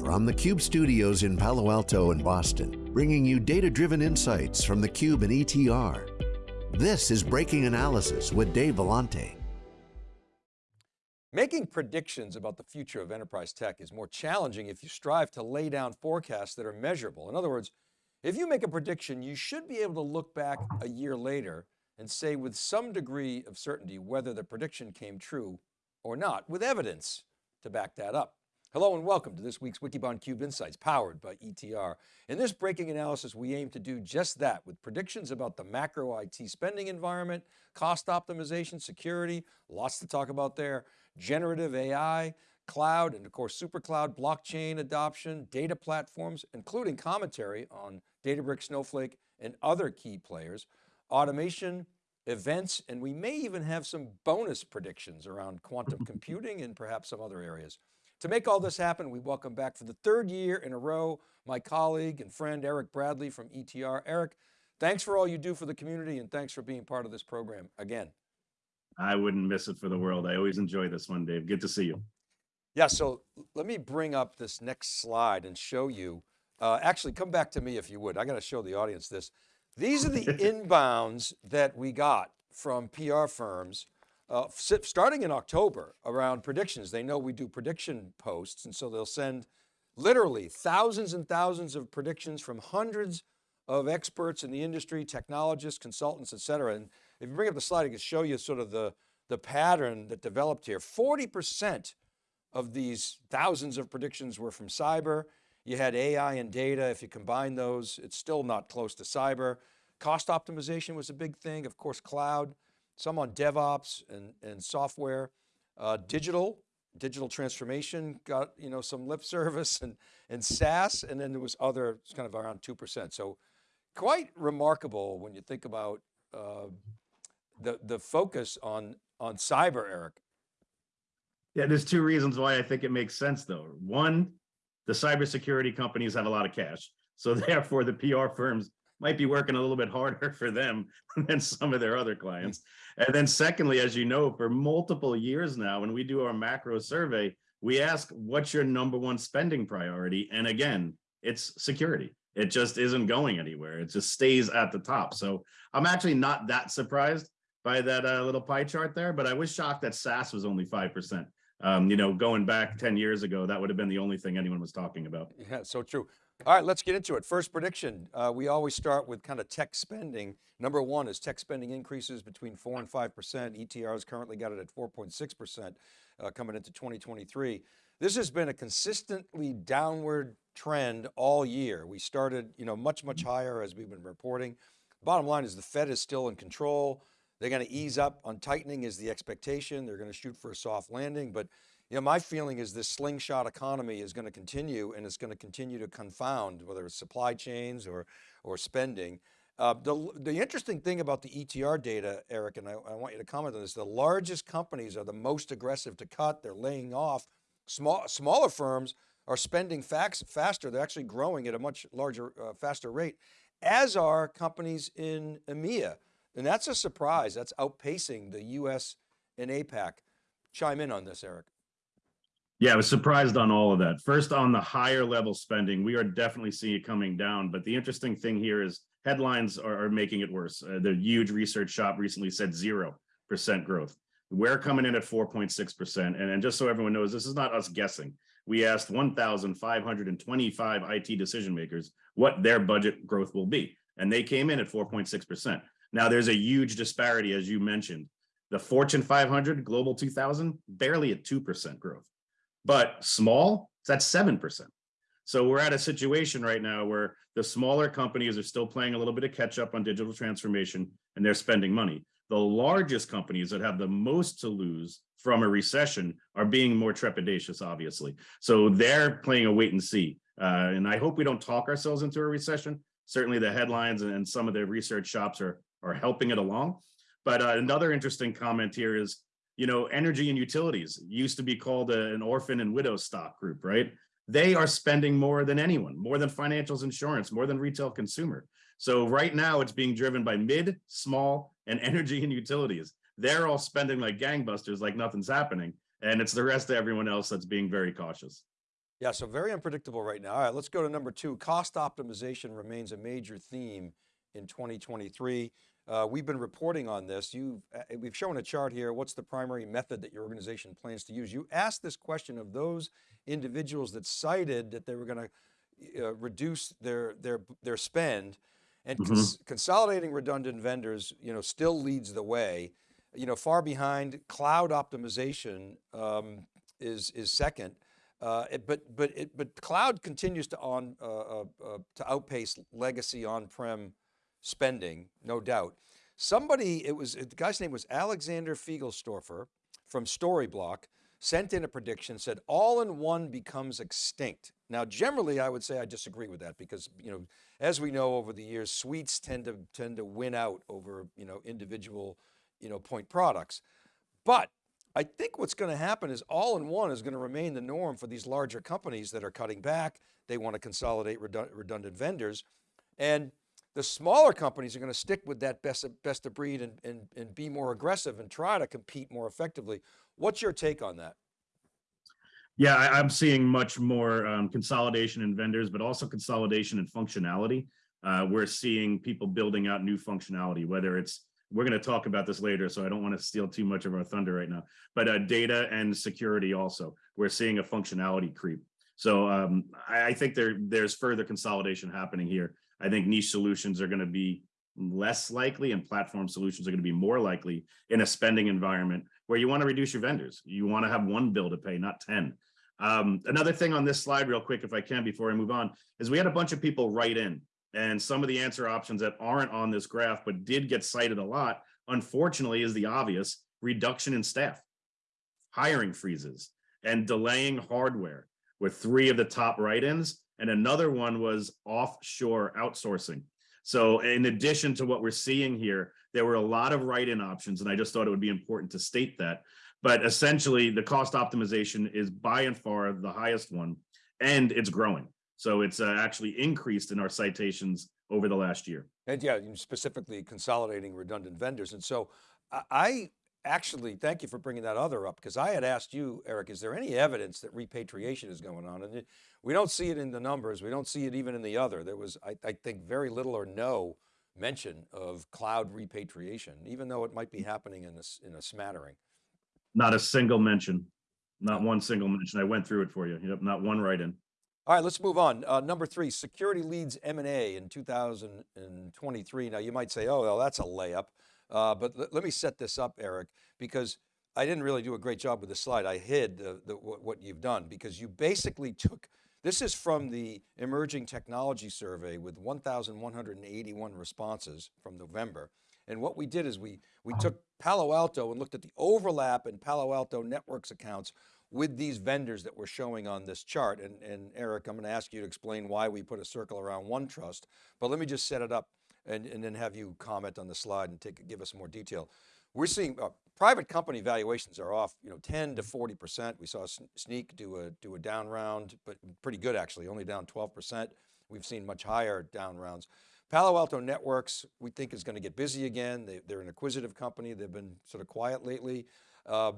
from the Cube studios in Palo Alto and Boston, bringing you data-driven insights from the Cube and ETR. This is Breaking Analysis with Dave Vellante. Making predictions about the future of enterprise tech is more challenging if you strive to lay down forecasts that are measurable. In other words, if you make a prediction, you should be able to look back a year later and say with some degree of certainty whether the prediction came true or not, with evidence to back that up. Hello and welcome to this week's Wikibon Cube Insights powered by ETR. In this breaking analysis, we aim to do just that with predictions about the macro IT spending environment, cost optimization, security, lots to talk about there, generative AI, cloud, and of course, super cloud, blockchain adoption, data platforms, including commentary on Databricks, Snowflake, and other key players, automation, events, and we may even have some bonus predictions around quantum computing and perhaps some other areas. To make all this happen, we welcome back for the third year in a row, my colleague and friend, Eric Bradley from ETR. Eric, thanks for all you do for the community and thanks for being part of this program again. I wouldn't miss it for the world. I always enjoy this one, Dave. Good to see you. Yeah, so let me bring up this next slide and show you, uh, actually come back to me if you would. I got to show the audience this. These are the inbounds that we got from PR firms uh, starting in October around predictions. They know we do prediction posts. And so they'll send literally thousands and thousands of predictions from hundreds of experts in the industry, technologists, consultants, et cetera. And if you bring up the slide, I can show you sort of the, the pattern that developed here. 40% of these thousands of predictions were from cyber. You had AI and data. If you combine those, it's still not close to cyber. Cost optimization was a big thing. Of course, cloud some on DevOps and, and software, uh, digital, digital transformation got, you know, some lip service and, and SaaS, and then there was other, it's kind of around 2%. So quite remarkable when you think about uh, the, the focus on, on cyber, Eric. Yeah, there's two reasons why I think it makes sense though. One, the cybersecurity companies have a lot of cash. So therefore the PR firms might be working a little bit harder for them than some of their other clients. And then secondly, as you know, for multiple years now, when we do our macro survey, we ask, what's your number one spending priority? And again, it's security. It just isn't going anywhere. It just stays at the top. So I'm actually not that surprised by that uh, little pie chart there, but I was shocked that SaaS was only 5%. Um, you know, going back 10 years ago, that would have been the only thing anyone was talking about. Yeah, so true. All right, let's get into it. First prediction, uh, we always start with kind of tech spending. Number one is tech spending increases between four and 5%. ETR has currently got it at 4.6% uh, coming into 2023. This has been a consistently downward trend all year. We started you know, much, much higher as we've been reporting. Bottom line is the Fed is still in control. They're going to ease up on tightening is the expectation. They're going to shoot for a soft landing, but you know, my feeling is this slingshot economy is going to continue and it's going to continue to confound whether it's supply chains or, or spending. Uh, the, the interesting thing about the ETR data, Eric, and I, I, want you to comment on this, the largest companies are the most aggressive to cut, they're laying off. Small, smaller firms are spending fax, faster, they're actually growing at a much larger, uh, faster rate, as are companies in EMEA. And that's a surprise, that's outpacing the US and APAC. Chime in on this, Eric. Yeah, I was surprised on all of that. First, on the higher level spending, we are definitely seeing it coming down. But the interesting thing here is headlines are, are making it worse. Uh, the huge research shop recently said 0% growth. We're coming in at 4.6%. And, and just so everyone knows, this is not us guessing. We asked 1,525 IT decision makers what their budget growth will be. And they came in at 4.6%. Now, there's a huge disparity, as you mentioned. The Fortune 500, Global 2000, barely at 2% growth but small, that's 7%. So we're at a situation right now where the smaller companies are still playing a little bit of catch up on digital transformation and they're spending money. The largest companies that have the most to lose from a recession are being more trepidatious, obviously. So they're playing a wait and see. Uh, and I hope we don't talk ourselves into a recession. Certainly the headlines and some of the research shops are, are helping it along. But uh, another interesting comment here is you know, energy and utilities used to be called a, an orphan and widow stock group, right? They are spending more than anyone, more than financials insurance, more than retail consumer. So right now it's being driven by mid, small, and energy and utilities. They're all spending like gangbusters, like nothing's happening. And it's the rest of everyone else that's being very cautious. Yeah, so very unpredictable right now. All right, let's go to number two. Cost optimization remains a major theme in 2023. Uh, we've been reporting on this. You, uh, we've shown a chart here. What's the primary method that your organization plans to use? You asked this question of those individuals that cited that they were going to uh, reduce their, their, their spend and Mhm. cons consolidating redundant vendors, you know, still leads the way. You know, far behind cloud optimization um, is, is second. Uh, it- but but it, but cloud continues to on uh, uh, uh, to outpace legacy on-prem spending, no doubt. Somebody, it was the guy's name was Alexander Feiglstorfer from Storyblok, sent in a prediction, said all-in-one becomes extinct. Now, generally, I would say I disagree with that because you know, as we know over the years, suites tend to tend to win out over you know individual you know point products. But I think what's going to happen is all-in-one is going to remain the norm for these larger companies that are cutting back. They want to consolidate redundant vendors. And the smaller companies are going to stick with that best of, best of breed and, and, and be more aggressive and try to compete more effectively. What's your take on that? Yeah, I, I'm seeing much more um, consolidation in vendors, but also consolidation in functionality. Uh, we're seeing people building out new functionality, whether it's, we're going to talk about this later, so I don't want to steal too much of our thunder right now, but uh, data and security also, we're seeing a functionality creep. So um, I, I think there, there's further consolidation happening here. I think niche solutions are going to be less likely and platform solutions are going to be more likely in a spending environment where you want to reduce your vendors. You want to have one bill to pay, not 10. Um, another thing on this slide real quick, if I can, before I move on, is we had a bunch of people write in and some of the answer options that aren't on this graph, but did get cited a lot, unfortunately, is the obvious reduction in staff, hiring freezes, and delaying hardware were three of the top write-ins. And another one was offshore outsourcing. So in addition to what we're seeing here, there were a lot of write-in options, and I just thought it would be important to state that. But essentially, the cost optimization is by and far the highest one, and it's growing. So it's uh, actually increased in our citations over the last year. And yeah, specifically consolidating redundant vendors. And so I- I actually, thank you for bringing that other up because I had asked you, Eric, is there any evidence that repatriation is going on? And we don't see it in the numbers. We don't see it even in the other. There was, I, I think, very little or no mention of cloud repatriation, even though it might be happening in this, in a smattering. Not a single mention, not one single mention. I went through it for you. Yep, not one write-in. All right, let's move on. Uh, number three, security leads M&A in 2023. Now you might say, oh, well, that's a layup. Uh, but let- me set this up, Eric, because I didn't really do a great job with the slide. I hid the, the, what, what you've done because you basically took, this is from the Emerging Technology Survey with 1,181 responses from November. And what we did is we, we took Palo Alto and looked at the overlap in Palo Alto networks accounts with these vendors that we're showing on this chart. And, and Eric, I'm going to ask you to explain why we put a circle around OneTrust, but let me just set it up and, and then have you comment on the slide and take, give us more detail. We're seeing uh, private company valuations are off, you know, 10 to 40%. We saw Snyk do a, do a down round, but pretty good actually, only down 12%. We've seen much higher down rounds. Palo Alto Networks, we think is going to get busy again. They, they're an acquisitive company. They've been sort of quiet lately. Um,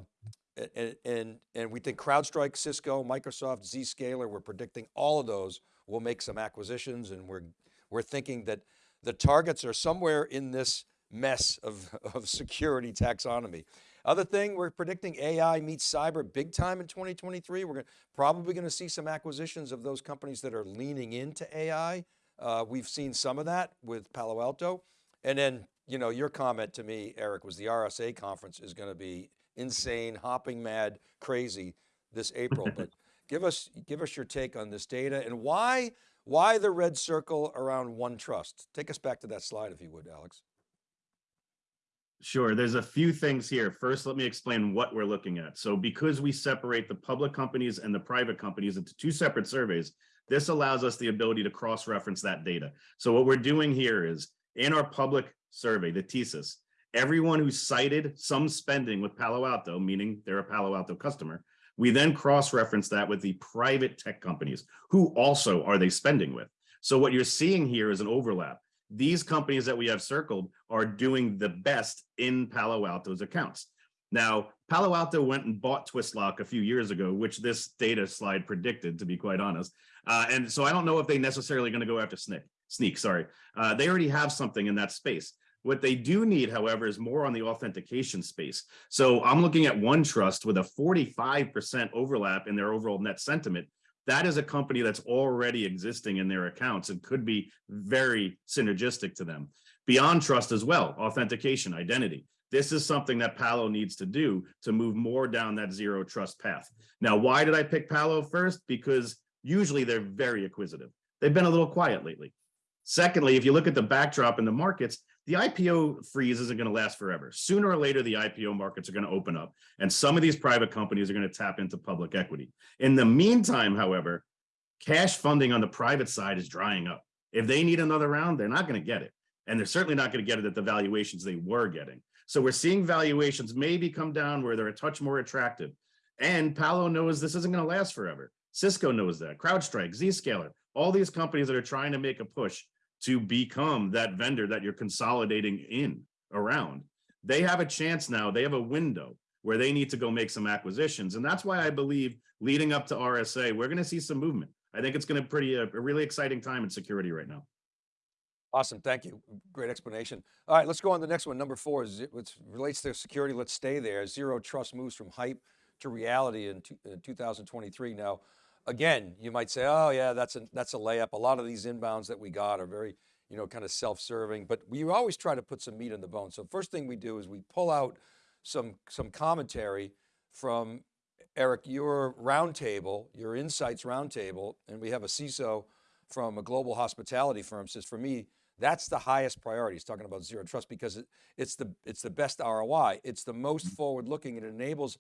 and, and, and we think CrowdStrike, Cisco, Microsoft, Zscaler, we're predicting all of those will make some acquisitions and we're, we're thinking that the targets are somewhere in this mess of, of security taxonomy. Other thing, we're predicting AI meets cyber big time in 2023. We're gonna, probably going to see some acquisitions of those companies that are leaning into AI. Uh, we've seen some of that with Palo Alto. And then, you know, your comment to me, Eric, was the RSA conference is going to be insane, hopping mad, crazy this April. but give us, give us your take on this data and why, why the red circle around OneTrust? Take us back to that slide if you would, Alex. Sure, there's a few things here. First, let me explain what we're looking at. So because we separate the public companies and the private companies into two separate surveys, this allows us the ability to cross-reference that data. So what we're doing here is in our public survey, the TSIS, everyone who cited some spending with Palo Alto, meaning they're a Palo Alto customer, we then cross-reference that with the private tech companies. Who also are they spending with? So what you're seeing here is an overlap. These companies that we have circled are doing the best in Palo Alto's accounts. Now, Palo Alto went and bought Twistlock a few years ago, which this data slide predicted, to be quite honest. Uh, and so I don't know if they necessarily going to go after Snyk. Snyk, sorry. Uh, they already have something in that space. What they do need, however, is more on the authentication space. So I'm looking at OneTrust with a 45% overlap in their overall net sentiment. That is a company that's already existing in their accounts and could be very synergistic to them. BeyondTrust as well, authentication, identity. This is something that Palo needs to do to move more down that zero trust path. Now, why did I pick Palo first? Because usually they're very acquisitive. They've been a little quiet lately. Secondly, if you look at the backdrop in the markets, the IPO freeze isn't going to last forever. Sooner or later, the IPO markets are going to open up and some of these private companies are going to tap into public equity. In the meantime, however, cash funding on the private side is drying up. If they need another round, they're not going to get it. And they're certainly not going to get it at the valuations they were getting. So we're seeing valuations maybe come down where they're a touch more attractive. And Palo knows this isn't going to last forever. Cisco knows that, CrowdStrike, Zscaler, all these companies that are trying to make a push to become that vendor that you're consolidating in around. They have a chance now, they have a window where they need to go make some acquisitions. And that's why I believe leading up to RSA, we're going to see some movement. I think it's going to be pretty a, a really exciting time in security right now. Awesome, thank you. Great explanation. All right, let's go on to the next one. Number four is it relates to security. Let's stay there. Zero trust moves from hype to reality in, in 2023. Now, again, you might say, oh yeah, that's a, that's a layup. A lot of these inbounds that we got are very, you know, kind of self-serving, but we always try to put some meat in the bone. So first thing we do is we pull out some, some commentary from Eric, your roundtable, your insights roundtable, and we have a CISO from a global hospitality firm says, for me, that's the highest priority. He's talking about zero trust because it, it's, the, it's the best ROI. It's the most mm-hmm. forward looking. It enables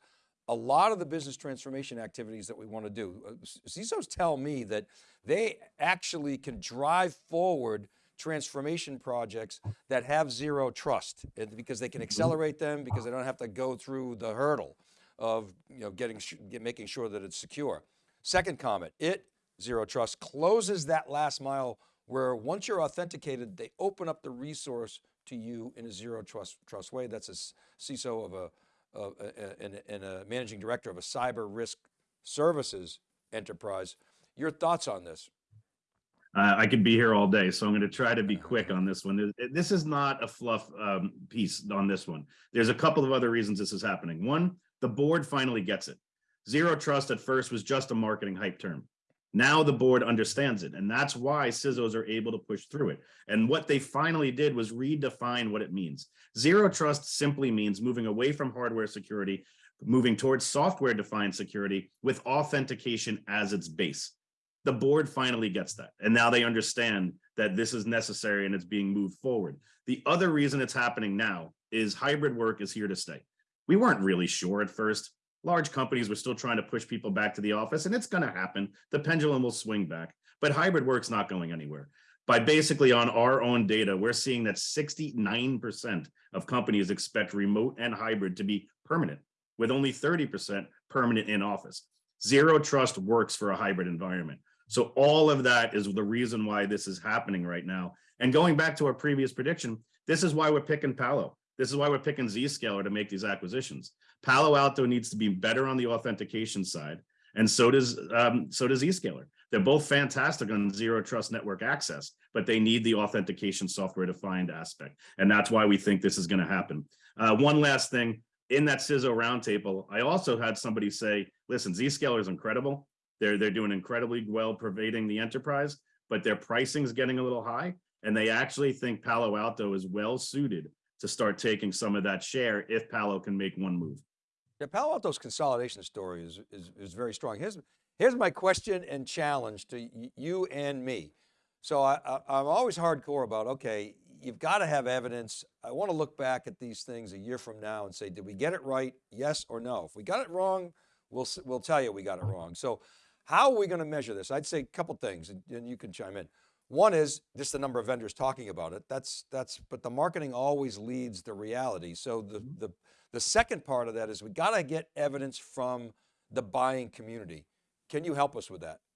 a lot of the business transformation activities that we want to do. Uh, CISOs tell me that they actually can drive forward transformation projects that have zero trust because they can mm-hmm. accelerate them because they don't have to go through the hurdle of you know, getting, making sure that it's secure. Second comment, it, zero trust, closes that last mile where once you're authenticated, they open up the resource to you in a zero trust, trust way. That's a CISO of a, of a and, and a managing director of a cyber risk services enterprise. Your thoughts on this? Uh, I could be here all day, so I'm going to try to be quick on this one. This is not a fluff um, piece on this one. There's a couple of other reasons this is happening. One, the board finally gets it. Zero trust at first was just a marketing hype term. Now the board understands it, and that's why CISOs are able to push through it. And what they finally did was redefine what it means. Zero trust simply means moving away from hardware security, moving towards software-defined security with authentication as its base. The board finally gets that, and now they understand that this is necessary and it's being moved forward. The other reason it's happening now is hybrid work is here to stay. We weren't really sure at first large companies were still trying to push people back to the office and it's going to happen. The pendulum will swing back, but hybrid work's not going anywhere. By basically on our own data, we're seeing that 69% of companies expect remote and hybrid to be permanent with only 30% permanent in office. Zero trust works for a hybrid environment. So all of that is the reason why this is happening right now. And going back to our previous prediction, this is why we're picking Palo. This is why we're picking Zscaler to make these acquisitions. Palo Alto needs to be better on the authentication side, and so does um, so does Zscaler. They're both fantastic on zero trust network access, but they need the authentication software defined aspect, and that's why we think this is going to happen. Uh, one last thing in that CISO roundtable, I also had somebody say, "Listen, Zscaler is incredible. They're they're doing incredibly well pervading the enterprise, but their pricing is getting a little high, and they actually think Palo Alto is well suited." To start taking some of that share if Palo can make one move. Yeah, Palo Alto's consolidation story is, is, is very strong. Here's, here's my question and challenge to you and me. So I, I, am always hardcore about, okay, you've got to have evidence. I want to look back at these things a year from now and say, did we get it right? Yes or no? If we got it wrong, we'll, we'll tell you we got it wrong. So how are we going to measure this? I'd say a couple things and you can chime in. One is just the number of vendors talking about it. That's, that's, but the marketing always leads the reality. So the, mm-hmm. the, the second part of that is we got to get evidence from the buying community. Can you help us with that?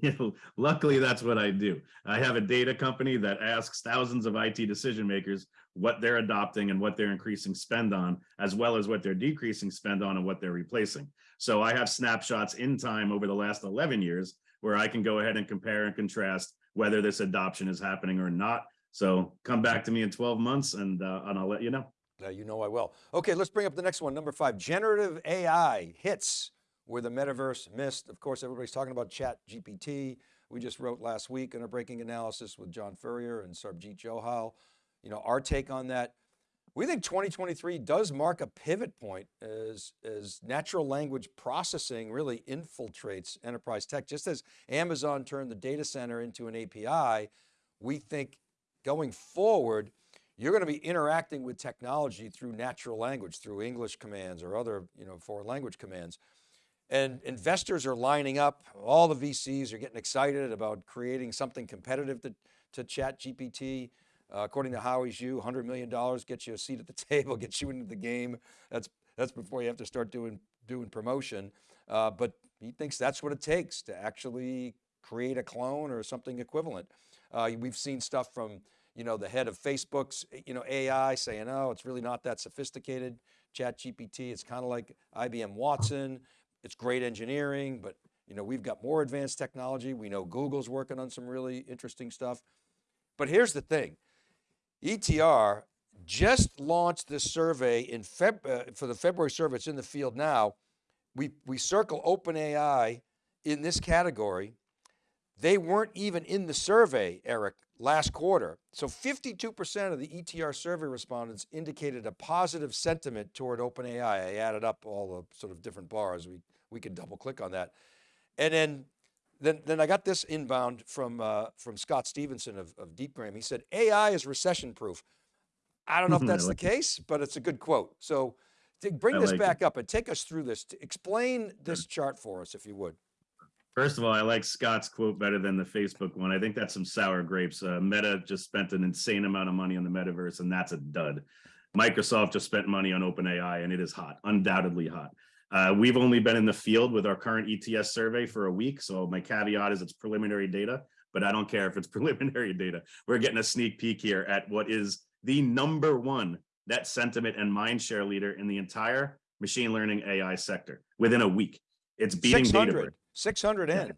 You know, luckily, that's what I do. I have a data company that asks thousands of IT decision makers what they're adopting and what they're increasing spend on, as well as what they're decreasing spend on and what they're replacing. So I have snapshots in time over the last 11 years where I can go ahead and compare and contrast whether this adoption is happening or not. So come back to me in 12 months and, uh, and I'll let you know. Uh, you know I will. Okay, let's bring up the next one. Number five, generative AI hits where the metaverse missed. Of course, everybody's talking about chat GPT. We just wrote last week in a breaking analysis with John Furrier and Sarbjeet Johal. You know, our take on that. We think 2023 does mark a pivot point as, as natural language processing really infiltrates enterprise tech. Just as Amazon turned the data center into an API, we think going forward, you're going to be interacting with technology through natural language, through English commands or other you know, foreign language commands. And investors are lining up, all the VCs are getting excited about creating something competitive to, to ChatGPT. Uh, according to Howie Xu, $100 million gets you a seat at the table, gets you into the game. That's, that's before you have to start doing, doing promotion. Uh, but he thinks that's what it takes to actually create a clone or something equivalent. Uh, we've seen stuff from you know, the head of Facebook's you know, AI saying, oh, it's really not that sophisticated. ChatGPT, it's kind of like IBM Watson. It's great engineering, but you know, we've got more advanced technology. We know Google's working on some really interesting stuff. But here's the thing, ETR just launched this survey in Feb, uh, for the February survey, it's in the field now. We, we circle OpenAI in this category. They weren't even in the survey, Eric, last quarter. So 52% of the ETR survey respondents indicated a positive sentiment toward OpenAI. I added up all the sort of different bars. We we could double click on that. And then, then, then I got this inbound from, uh, from Scott Stephenson of, of DeepGram. He said, AI is recession proof. I don't know if that's like the case, but it's a good quote. So bring I this like back it. up and take us through this. Explain this chart for us, if you would. First of all, I like Scott's quote better than the Facebook one. I think that's some sour grapes. Uh, Meta just spent an insane amount of money on the metaverse, and that's a dud. Microsoft just spent money on OpenAI, and it is hot, undoubtedly hot. Uh, we've only been in the field with our current ETS survey for a week. So my caveat is it's preliminary data, but I don't care if it's preliminary data. We're getting a sneak peek here at what is the number one net sentiment and mind share leader in the entire machine learning AI sector within a week. It's beating 600, Databricks. 600 in.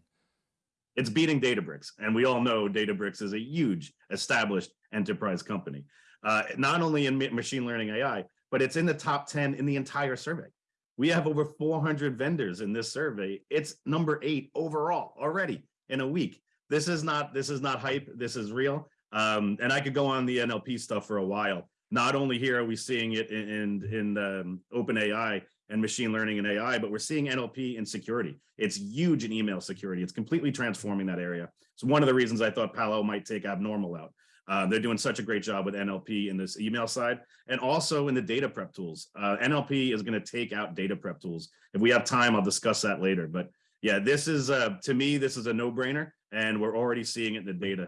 It's beating Databricks. And we all know Databricks is a huge established enterprise company. Uh, not only in machine learning AI, but it's in the top 10 in the entire survey. We have over 400 vendors in this survey. It's number eight overall already in a week. This is not this is not hype. This is real. Um, and I could go on the NLP stuff for a while. Not only here are we seeing it in in, in um, OpenAI and machine learning and AI, but we're seeing NLP in security. It's huge in email security. It's completely transforming that area. It's one of the reasons I thought Palo might take abnormal out. Uh, they're doing such a great job with NLP in this email side and also in the data prep tools. Uh, NLP is going to take out data prep tools. If we have time, I'll discuss that later. But yeah, this is, uh, to me, this is a no brainer and we're already seeing it in the data.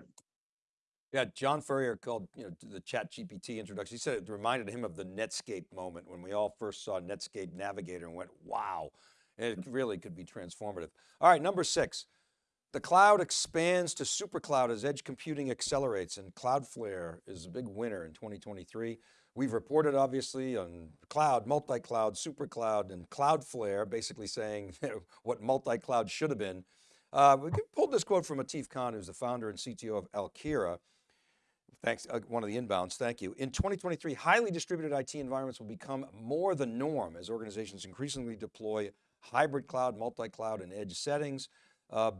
Yeah, John Furrier called you know the ChatGPT introduction. He said it reminded him of the Netscape moment when we all first saw Netscape Navigator and went, wow, it really could be transformative. All right, number six, the cloud expands to supercloud as edge computing accelerates and Cloudflare is a big winner in 2023. We've reported obviously on cloud, multi-cloud, supercloud and Cloudflare basically saying what multi-cloud should have been. Uh, we pulled this quote from Atif Khan, who's the founder and CTO of Alkira. Thanks, uh, one of the inbounds, thank you. In 2023, highly distributed IT environments will become more the norm as organizations increasingly deploy hybrid cloud, multi-cloud, and edge settings. Uh,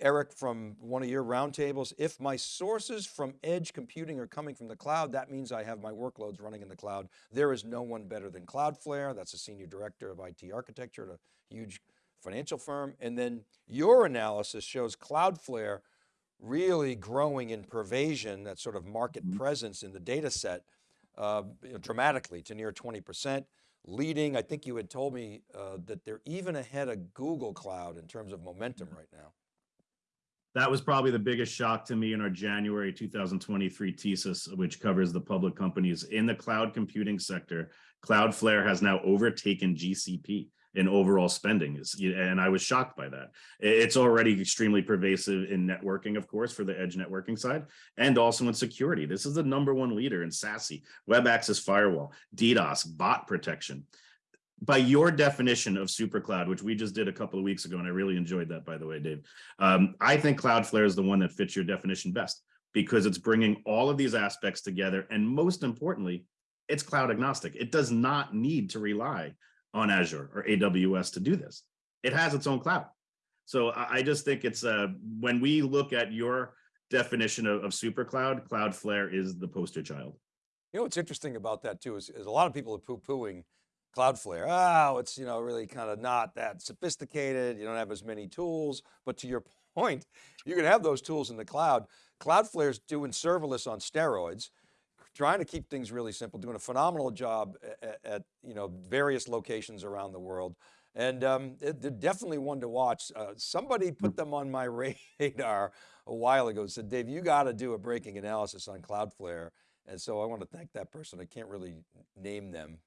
Eric, from one of your roundtables, if my sources from edge computing are coming from the cloud, that means I have my workloads running in the cloud. There is no one better than Cloudflare. That's a senior director of IT architecture at a huge financial firm. And then your analysis shows Cloudflare really growing in pervasion, that sort of market mm -hmm. presence in the data set uh, dramatically to near 20%, leading, I think you had told me uh, that they're even ahead of Google Cloud in terms of momentum right now that was probably the biggest shock to me in our January 2023 thesis, which covers the public companies in the cloud computing sector. Cloudflare has now overtaken GCP. in overall spending and I was shocked by that. It's already extremely pervasive in networking, of course, for the edge networking side, and also in security. This is the number one leader in SASE, web access firewall, DDoS, bot protection. By your definition of super cloud, which we just did a couple of weeks ago, and I really enjoyed that, by the way, Dave. Um, I think Cloudflare is the one that fits your definition best because it's bringing all of these aspects together. And most importantly, it's cloud agnostic. It does not need to rely on Azure or AWS to do this. It has its own cloud. So I just think it's uh, when we look at your definition of, of super cloud, Cloudflare is the poster child. You know, what's interesting about that too is, is a lot of people are poo-pooing Cloudflare. Oh, it's, you know, really kind of not that sophisticated. You don't have as many tools, but to your point, you can have those tools in the cloud. Cloudflare's doing serverless on steroids trying to keep things really simple, doing a phenomenal job at, at you know, various locations around the world. And um, it, they're definitely one to watch. Uh, somebody put them on my radar a while ago, said, Dave, you got to do a breaking analysis on Cloudflare. And so I want to thank that person. I can't really name them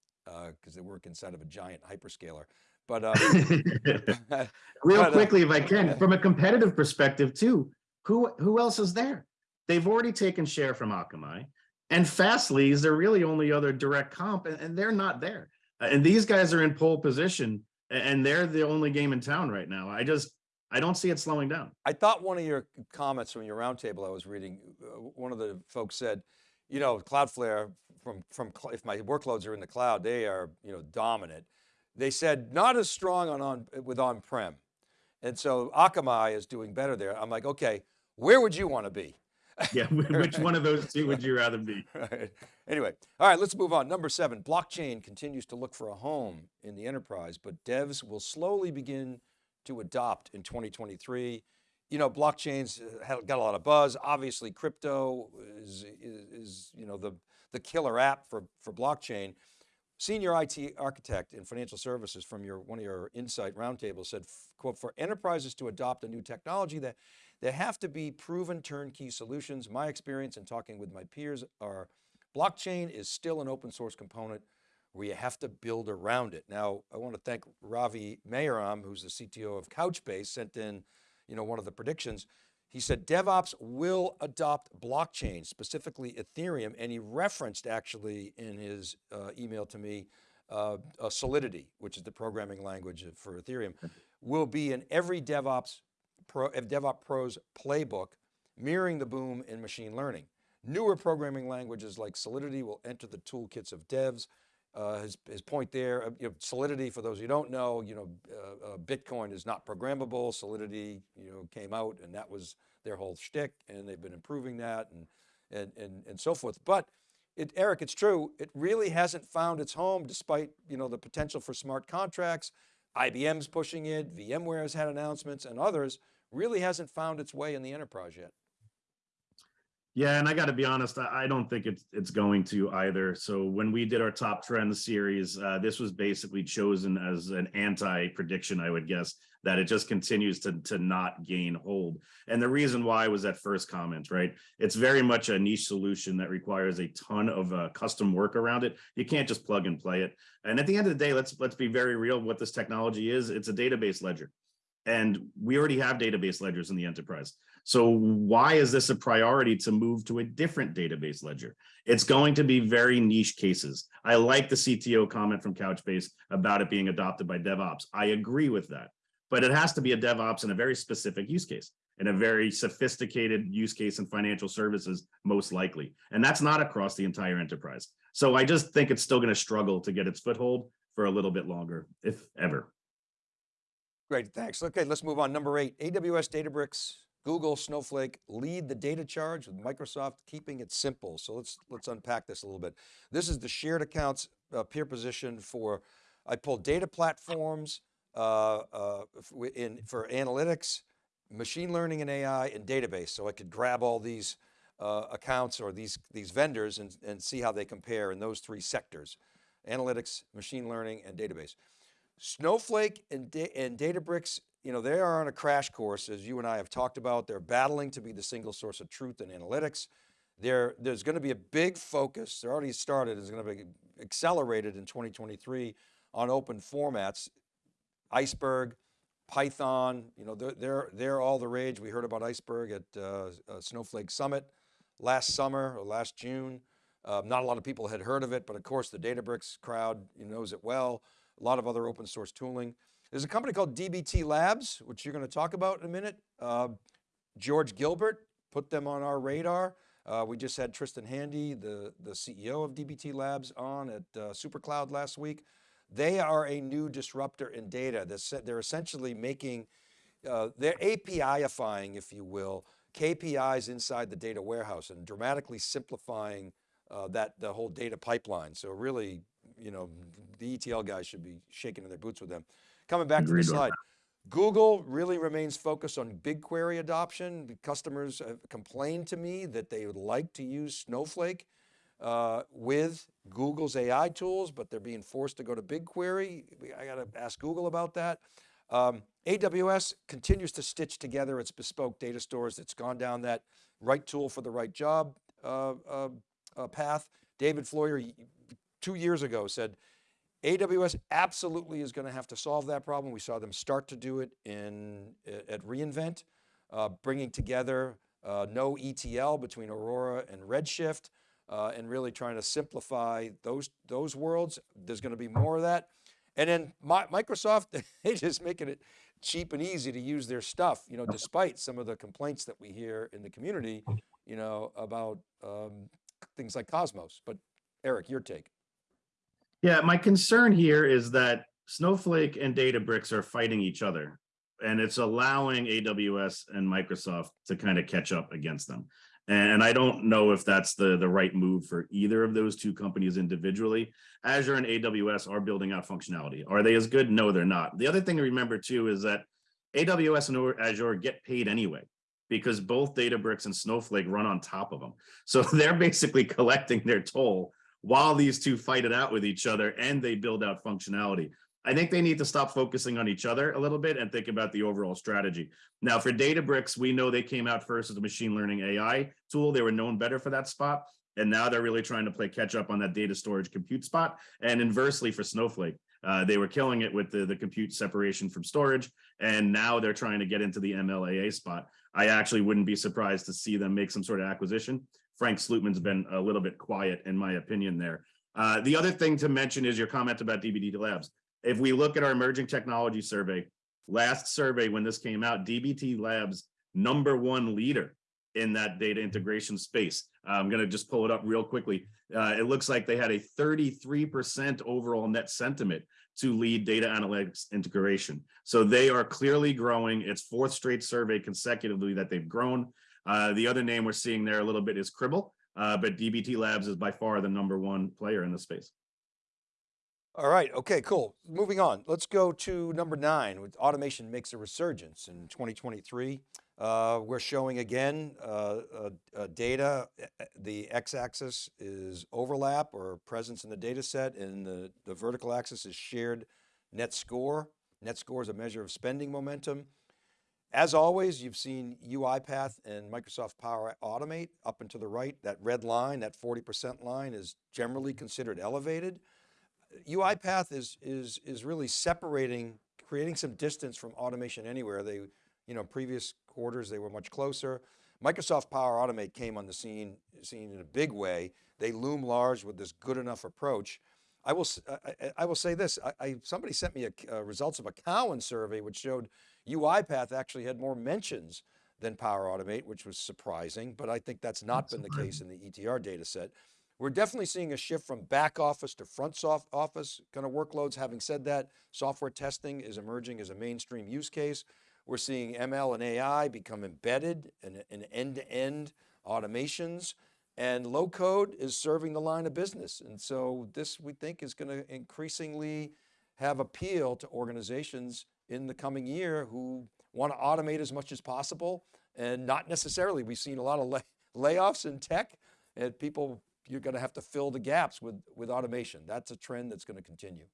because uh, they work inside of a giant hyperscaler. But um, real but, uh, quickly, uh, if I can, from a competitive perspective too, who who else is there? They've already taken share from Akamai. And Fastly is their really only other direct comp, and, and they're not there. Uh, and these guys are in pole position, and they're the only game in town right now. I just, I don't see it slowing down. I thought one of your comments from your roundtable I was reading, uh, one of the folks said, you know, Cloudflare from, from, if my workloads are in the cloud, they are, you know, dominant. They said not as strong on, on with on-prem. And so Akamai is doing better there. I'm like, okay, where would you want to be? yeah, which one of those two would you rather be? Right. Anyway, all right, let's move on. Number seven, blockchain continues to look for a home in the enterprise, but devs will slowly begin to adopt in 2023. You know, blockchains uh, got a lot of buzz. Obviously, crypto is, is, is you know, the, the killer app for, for blockchain. Senior IT architect in financial services from your one of your Insight roundtables said, quote, for enterprises to adopt a new technology that there have to be proven turnkey solutions. My experience in talking with my peers are blockchain is still an open source component where you have to build around it. Now, I want to thank Ravi Mayaram, who's the CTO of Couchbase, sent in you know, one of the predictions. He said DevOps will adopt blockchain, specifically Ethereum, and he referenced actually in his uh, email to me, uh, uh, Solidity, which is the programming language for Ethereum, will be in every DevOps Pro, DevOps Pro's playbook, mirroring the boom in machine learning. Newer programming languages like Solidity will enter the toolkits of devs. Uh, his, his point there, uh, you know, Solidity, for those who don't know, you know, uh, uh, Bitcoin is not programmable. Solidity, you know, came out and that was their whole shtick and they've been improving that and, and, and, and so forth. But it, Eric, it's true, it really hasn't found its home despite, you know, the potential for smart contracts. IBM's pushing it, VMware has had announcements and others, really hasn't found its way in the enterprise yet. Yeah, and I got to be honest, I don't think it's it's going to either. So when we did our top trends series, uh, this was basically chosen as an anti prediction, I would guess, that it just continues to to not gain hold. And the reason why was that first comment, right? It's very much a niche solution that requires a ton of uh, custom work around it. You can't just plug and play it. And at the end of the day, let's let's be very real. What this technology is, it's a database ledger. And we already have database ledgers in the enterprise. So why is this a priority to move to a different database ledger? It's going to be very niche cases. I like the CTO comment from Couchbase about it being adopted by DevOps. I agree with that, but it has to be a DevOps in a very specific use case, in a very sophisticated use case in financial services, most likely. And that's not across the entire enterprise. So I just think it's still going to struggle to get its foothold for a little bit longer, if ever. Great, thanks. Okay, let's move on. Number eight, AWS Databricks, Google, Snowflake lead the data charge with Microsoft keeping it simple. So let's, let's unpack this a little bit. This is the shared accounts uh, peer position for, I pulled data platforms uh, uh, in, for analytics, machine learning and AI and database. So I could grab all these uh, accounts or these, these vendors and, and see how they compare in those three sectors, analytics, machine learning and database. Snowflake and, and Databricks, you know, they are on a crash course, as you and I have talked about. They're battling to be the single source of truth in analytics. There, there's going to be a big focus, they're already started, it's going to be accelerated in 2023 on open formats. Iceberg, Python, you know, they're, they're, they're all the rage. We heard about Iceberg at uh, uh, Snowflake Summit last summer or last June. Uh, not a lot of people had heard of it, but of course the Databricks crowd knows it well. A lot of other open source tooling. There's a company called DBT Labs, which you're going to talk about in a minute. Uh, George Gilbert put them on our radar. Uh, we just had Tristan Handy, the, the CEO of DBT Labs on at uh, SuperCloud last week. They are a new disruptor in data. They're, they're essentially making, uh, they're API-ifying, if you will, KPIs inside the data warehouse and dramatically simplifying uh, that the whole data pipeline. So really, you know, the ETL guys should be shaking in their boots with them. Coming back to the slide. Google really remains focused on BigQuery adoption. Customers have complained to me that they would like to use Snowflake uh, with Google's AI tools, but they're being forced to go to BigQuery. I got to ask Google about that. Um, AWS continues to stitch together its bespoke data stores. It's gone down that right tool for the right job uh, uh, uh path. David Floyer, two years ago said, AWS absolutely is going to have to solve that problem. We saw them start to do it in at reInvent, uh, bringing together uh, no ETL between Aurora and Redshift, uh, and really trying to simplify those, those worlds. There's going to be more of that. And then my, Microsoft, they just making it cheap and easy to use their stuff, you know, despite some of the complaints that we hear in the community, you know, about um, things like Cosmos. But Eric, your take. Yeah, my concern here is that Snowflake and Databricks are fighting each other and it's allowing AWS and Microsoft to kind of catch up against them. And I don't know if that's the, the right move for either of those two companies individually. Azure and AWS are building out functionality. Are they as good? No, they're not. The other thing to remember too is that AWS and Azure get paid anyway because both Databricks and Snowflake run on top of them. So they're basically collecting their toll while these two fight it out with each other and they build out functionality. I think they need to stop focusing on each other a little bit and think about the overall strategy. Now for Databricks, we know they came out first as a machine learning AI tool. They were known better for that spot. And now they're really trying to play catch up on that data storage compute spot. And inversely for Snowflake, uh, they were killing it with the, the compute separation from storage. And now they're trying to get into the MLAA spot. I actually wouldn't be surprised to see them make some sort of acquisition. Frank Slootman's been a little bit quiet in my opinion there. Uh, the other thing to mention is your comment about DBT Labs. If we look at our emerging technology survey, last survey when this came out, DBT Labs, number one leader in that data integration space. I'm going to just pull it up real quickly. Uh, it looks like they had a 33% overall net sentiment to lead data analytics integration. So they are clearly growing. It's fourth straight survey consecutively that they've grown. Uh, the other name we're seeing there a little bit is Cribl, uh, but DBT Labs is by far the number one player in the space. All right, okay, cool. Moving on, let's go to number nine, with automation makes a resurgence in 2023. Uh, we're showing again uh, uh, data, eh, eh, the x-axis is overlap or presence in the data set and the, the vertical axis is shared net score. Net score is a measure of spending momentum. As always, you've seen UiPath and Microsoft Power Automate up and to the right. That red line, that 40% line is generally considered elevated. UiPath is, is, is really separating, creating some distance from automation anywhere. They, you know, previous quarters, they were much closer. Microsoft Power Automate came on the scene, scene in a big way. They loom large with this good enough approach. I will, I, I will say this, I, I, somebody sent me a, uh, results of a Cowen survey which showed UiPath actually had more mentions than Power Automate, which was surprising, but I think that's not that's been the case in the ETR data set. We're definitely seeing a shift from back office to front soft office kind of workloads. Having said that, software testing is emerging as a mainstream use case. We're seeing ML and AI become embedded in, in end-to-end automations and low code is serving the line of business. And so this we think is going to increasingly have appeal to organizations in the coming year who want to automate as much as possible and not necessarily, we've seen a lot of lay, layoffs in tech and people you're going to have to fill the gaps with, with automation. That's a trend that's going to continue.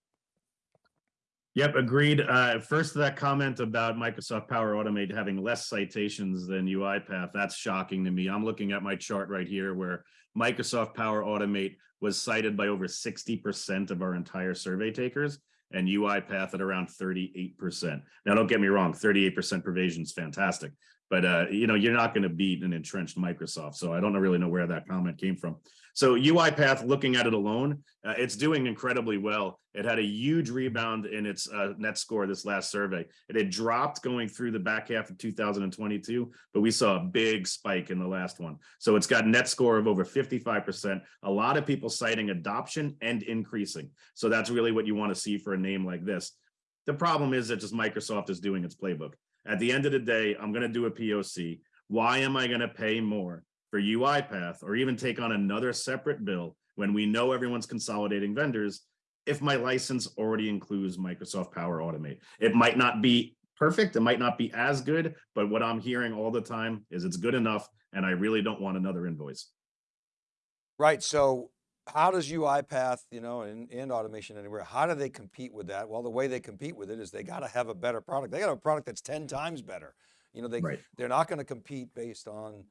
Yep, agreed. Uh, first, that comment about Microsoft Power Automate having less citations than UiPath, that's shocking to me. I'm looking at my chart right here where Microsoft Power Automate was cited by over 60% of our entire survey takers. and UiPath at around 38%. Now, don't get me wrong, 38% pervasion is fantastic, but uh, you know, you're not going to beat an entrenched Microsoft. So I don't really know where that comment came from. So UiPath, looking at it alone, uh, it's doing incredibly well. It had a huge rebound in its uh, net score this last survey. It had dropped going through the back half of 2022, but we saw a big spike in the last one. So it's got a net score of over 55%. A lot of people citing adoption and increasing. So that's really what you want to see for a name like this. The problem is that just Microsoft is doing its playbook. At the end of the day, I'm going to do a POC. Why am I going to pay more for UiPath or even take on another separate bill when we know everyone's consolidating vendors if my license already includes Microsoft Power Automate. It might not be perfect, it might not be as good, but what I'm hearing all the time is it's good enough and I really don't want another invoice. Right, so how does UiPath, you know, and, and Automation Anywhere, how do they compete with that? Well, the way they compete with it is they got to have a better product. They got a product that's 10 times better. You know, they, Right. they're not going to compete based on,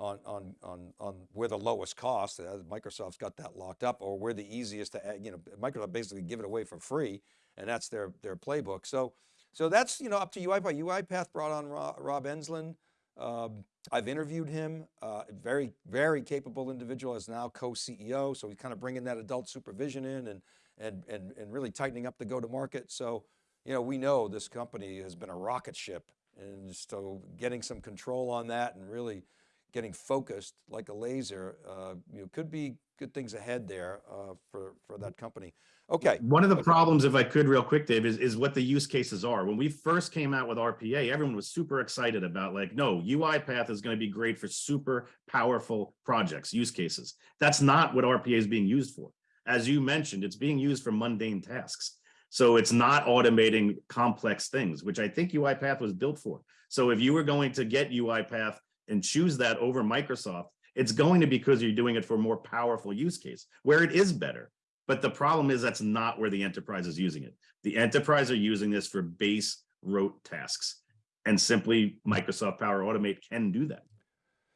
on, on, on, on where the lowest cost, uh, Microsoft's got that locked up, or where the easiest to, add, you know, Microsoft basically give it away for free, and that's their, their playbook. So, so that's, you know, up to UiPath. UiPath brought on Rob, Rob Enslin. Um, I've interviewed him, uh, very, very capable individual as now co-CEO. So he's kind of bringing that adult supervision in and, and, and, and really tightening up the go-to-market. So, you know, we know this company has been a rocket ship and so getting some control on that and really getting focused like a laser, uh, you know, could be good things ahead there uh, for, for that company. Okay. One of the problems, if I could real quick, Dave, is, is what the use cases are. When we first came out with RPA, everyone was super excited about like, no, UiPath is going to be great for super powerful projects, use cases. That's not what RPA is being used for. As you mentioned, it's being used for mundane tasks. So it's not automating complex things, which I think UiPath was built for. So if you were going to get UiPath and choose that over Microsoft, it's going to be because you're doing it for a more powerful use case where it is better. But the problem is that's not where the enterprise is using it. The enterprise are using this for base rote tasks and simply Microsoft Power Automate can do that.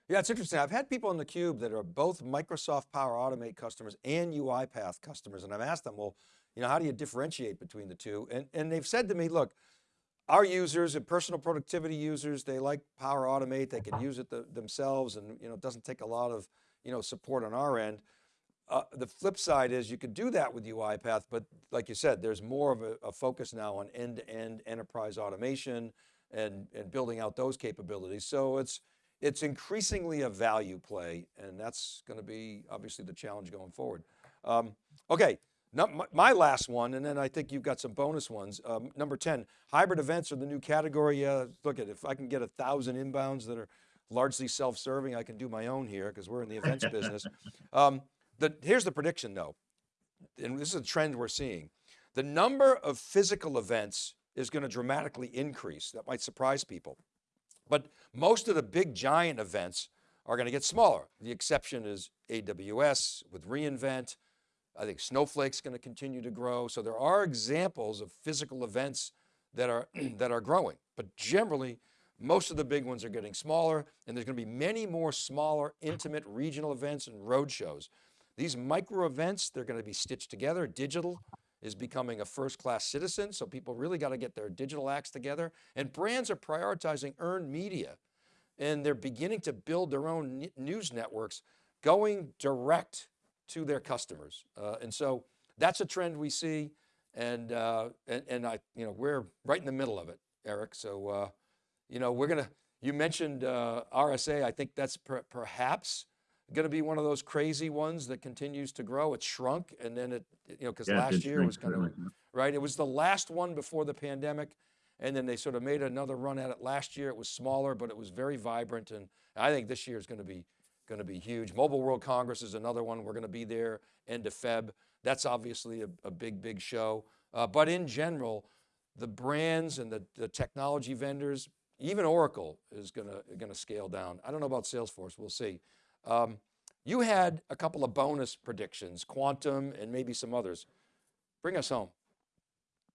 Yeah, it's interesting. I've had people in the cube that are both Microsoft Power Automate customers and UiPath customers. And I've asked them, well, you know, how do you differentiate between the two? And, and they've said to me, look, our users and personal productivity users, they like Power Automate, they can use it the, themselves and you know, it doesn't take a lot of you know, support on our end. Uh, the flip side is you could do that with UiPath, but like you said, there's more of a, a focus now on end-to-end -end enterprise automation and, and building out those capabilities. So it's, it's increasingly a value play and that's going to be obviously the challenge going forward. Um, okay, my, my, last one, and then I think you've got some bonus ones. Um, number 10, hybrid events are the new category. Uh, look at if I can get a thousand inbounds that are largely self-serving, I can do my own here because we're in the events business. Um, the, here's the prediction though, and this is a trend we're seeing. The number of physical events is going to dramatically increase. That might surprise people. But most of the big giant events are going to get smaller. The exception is AWS with reInvent, I think Snowflake's going to continue to grow. So there are examples of physical events that are, that are growing, but generally most of the big ones are getting smaller and there's going to be many more smaller, intimate regional events and road shows. These micro events, they're going to be stitched together. Digital is becoming a first-class citizen. So people really got to get their digital acts together and brands are prioritizing earned media and they're beginning to build their own news networks going direct to their customers. Uh, and so that's a trend we see. And, uh, and, and, I, you know, we're right in the middle of it, Eric. So, uh, you know, we're going to, you mentioned uh, RSA. I think that's per, perhaps going to be one of those crazy ones that continues to grow. It shrunk and then it, you know, because Yeah, last year was kind of, right? It was the last one before the pandemic. And then they sort of made another run at it last year. It was smaller, but it was very vibrant. And I think this year is going to be going to be huge. Mobile World Congress is another one. We're going to be there end of Feb. That's obviously a, a big, big show. Uh, but in general, the brands and the, the technology vendors, even Oracle is going to, scale down. I don't know about Salesforce, we'll see. Um, you had a couple of bonus predictions, quantum and maybe some others. Bring us home.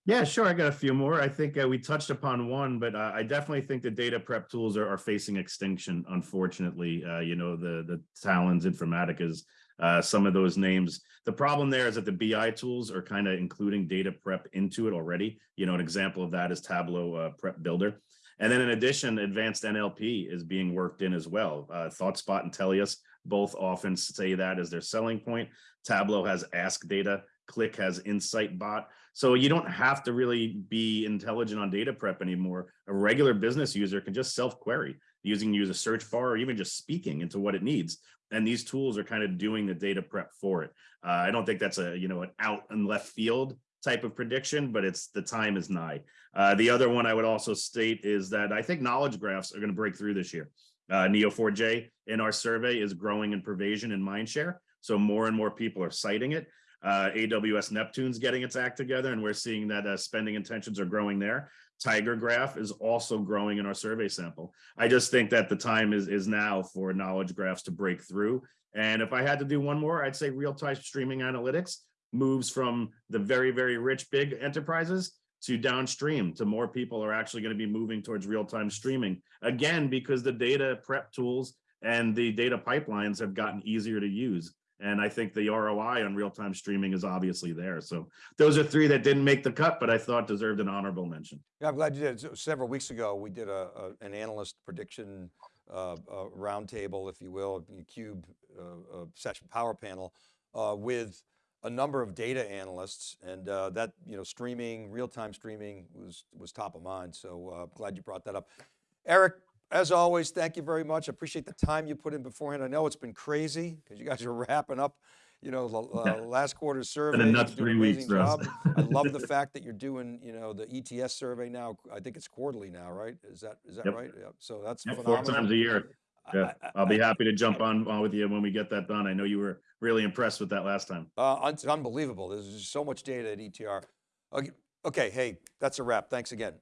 Yeah, sure. I got a few more. I think uh, we touched upon one, but uh, I definitely think the data prep tools are, are facing extinction. Unfortunately, uh, you know the the Talends, Informaticas, uh, some of those names. The problem there is that the BI tools are kind of including data prep into it already. You know, an example of that is Tableau uh, Prep Builder. And then in addition, advanced NLP is being worked in as well. Uh, ThoughtSpot and Tellius both often say that as their selling point. Tableau has Ask Data, Qlik has Insight Bot. So you don't have to really be intelligent on data prep anymore. A regular business user can just self-query using use a search bar or even just speaking into what it needs. And these tools are kind of doing the data prep for it. Uh, I don't think that's a, you know, an out and left field type of prediction, but it's the time is nigh. Uh, the other one I would also state is that I think knowledge graphs are going to break through this year. Uh, Neo4j in our survey is growing in pervasion and mindshare. So more and more people are citing it. Uh, AWS Neptune's getting its act together, and we're seeing that uh, spending intentions are growing there. Tiger Graph is also growing in our survey sample. I just think that the time is is now for knowledge graphs to break through. And if I had to do one more, I'd say real-time streaming analytics moves from the very, very rich big enterprises to downstream to more people are actually going to be moving towards real-time streaming again because the data prep tools and the data pipelines have gotten easier to use and i think the roi on real-time streaming is obviously there so those are three that didn't make the cut but i thought deserved an honorable mention yeah i'm glad you did several weeks ago we did a, a an analyst prediction uh, uh, roundtable if you will cube uh, session power panel uh, with a number of data analysts and uh, that, you know, streaming, real-time streaming was, was top of mind. So uh, glad you brought that up. Eric, as always, thank you very much. I appreciate the time you put in beforehand. I know it's been crazy because you guys are wrapping up, you know, uh, last quarter's survey. And nuts three weeks. Job. I love the fact that you're doing, you know, the ETS survey now. I think it's quarterly now, right? Is that is that yep. right? Yeah. So that's yep, four times a year. Yeah, I'll be happy to jump on, on with you when we get that done. I know you were really impressed with that last time. Uh, it's unbelievable. There's just so much data at ETR. Okay, okay, hey, that's a wrap. Thanks again.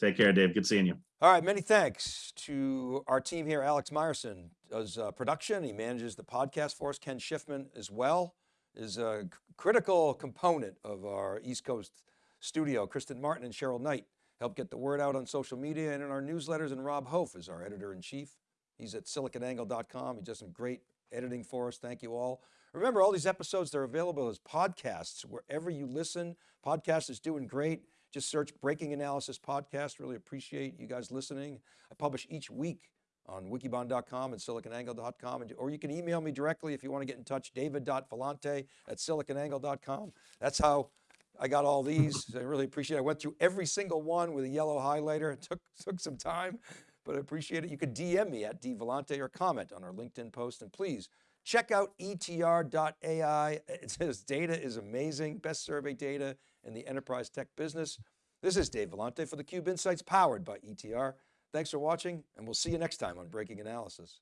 Take care, Dave. Good seeing you. All right, many thanks to our team here. Alex Myerson does uh, production. He manages the podcast for us. Ken Schiffman as well is a critical component of our East Coast studio. Kristen Martin and Cheryl Knight help get the word out on social media and in our newsletters. And Rob Hof is our editor in chief. He's at siliconangle.com. He does some great editing for us. Thank you all. Remember all these episodes, they're available as podcasts wherever you listen. Podcast is doing great. Just search Breaking Analysis Podcast. Really appreciate you guys listening. I publish each week on wikibon.com and siliconangle.com. Or you can email me directly if you want to get in touch, david.vellante at siliconangle.com. That's how I got all these. I really appreciate it. I went through every single one with a yellow highlighter. It took, took some time, but I appreciate it. You could DM me at dvellante or comment on our LinkedIn post. And please check out etr.ai. It says data is amazing, best survey data in the enterprise tech business. This is Dave Vellante for theCUBE Insights powered by ETR. Thanks for watching and we'll see you next time on Breaking Analysis.